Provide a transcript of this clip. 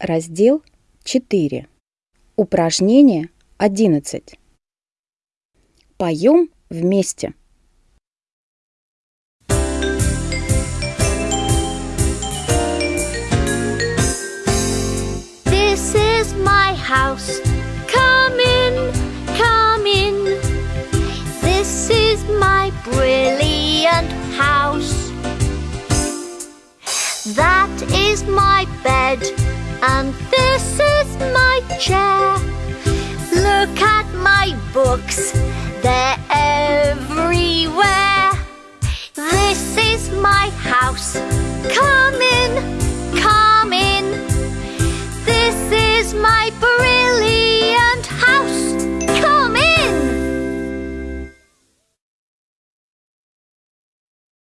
Раздел 4. Упражнение 11. Поем вместе. This is my house. Come in, come in. This is my brilliant house. That is my bed, and this is my chair. Look at my books, they're everywhere. This is my house. Come in.